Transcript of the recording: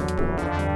Música